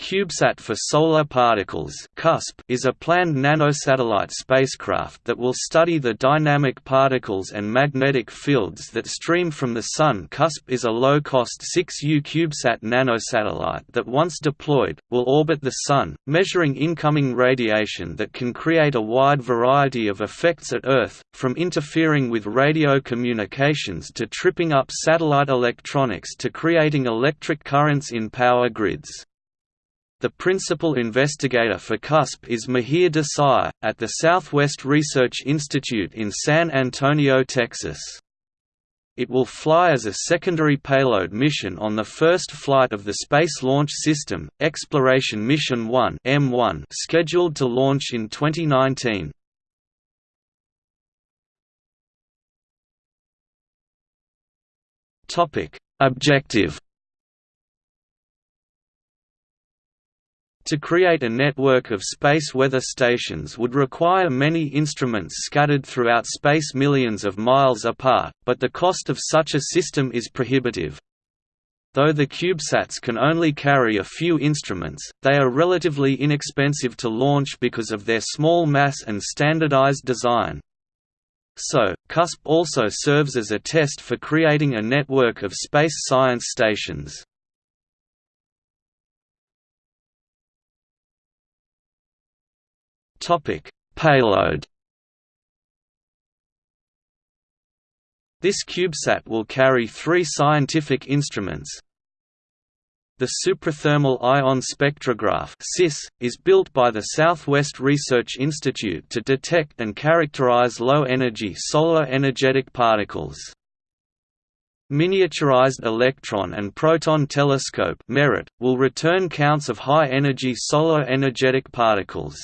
CubeSat for Solar Particles is a planned nanosatellite spacecraft that will study the dynamic particles and magnetic fields that stream from the Sun. CUSP is a low-cost 6U CubeSat nanosatellite that once deployed, will orbit the Sun, measuring incoming radiation that can create a wide variety of effects at Earth, from interfering with radio communications to tripping up satellite electronics to creating electric currents in power grids. The principal investigator for CUSP is Mihir Desai, at the Southwest Research Institute in San Antonio, Texas. It will fly as a secondary payload mission on the first flight of the Space Launch System, Exploration Mission 1 EM-1 scheduled to launch in 2019. Objective To create a network of space weather stations would require many instruments scattered throughout space millions of miles apart, but the cost of such a system is prohibitive. Though the CubeSats can only carry a few instruments, they are relatively inexpensive to launch because of their small mass and standardized design. So, CUSP also serves as a test for creating a network of space science stations. Payload. This CubeSat will carry three scientific instruments. The Suprathermal Ion Spectrograph is built by the Southwest Research Institute to detect and characterize low-energy solar energetic particles. Miniaturized Electron and Proton Telescope will return counts of high-energy solar energetic particles.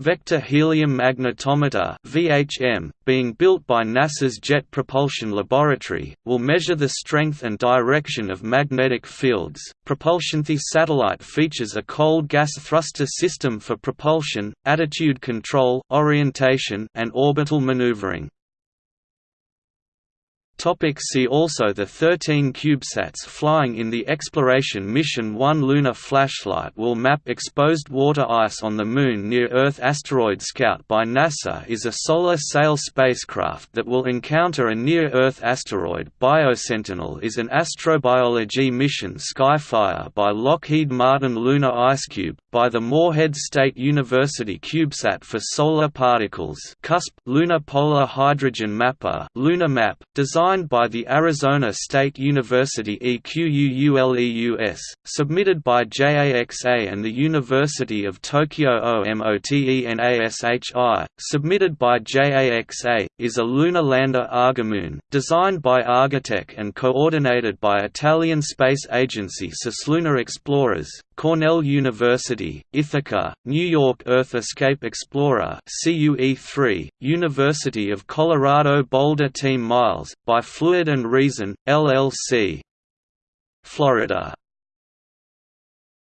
Vector Helium Magnetometer (VHM), being built by NASA's Jet Propulsion Laboratory, will measure the strength and direction of magnetic fields. Propulsion The satellite features a cold gas thruster system for propulsion, attitude control, orientation, and orbital maneuvering. Topic see also The 13 CubeSats flying in the Exploration Mission 1 Lunar Flashlight will map exposed water ice on the Moon near Earth Asteroid Scout by NASA is a solar sail spacecraft that will encounter a near-Earth asteroid. BioSentinel is an astrobiology mission Skyfire by Lockheed Martin Lunar IceCube, by the Morehead State University CubeSat for Solar Particles CUSP Lunar Polar Hydrogen Mapper LunaH-Map, designed by the Arizona State University EQUULEUS, submitted by JAXA and the University of Tokyo OMOTENASHI, submitted by JAXA, is a lunar lander Argomoon, designed by Argotec and coordinated by Italian Space Agency Cislunar Explorers, Cornell University, Ithaca, New York Earth Escape Explorer CUE3, University of Colorado Boulder Team Miles, by Fluid and Reason, LLC. Florida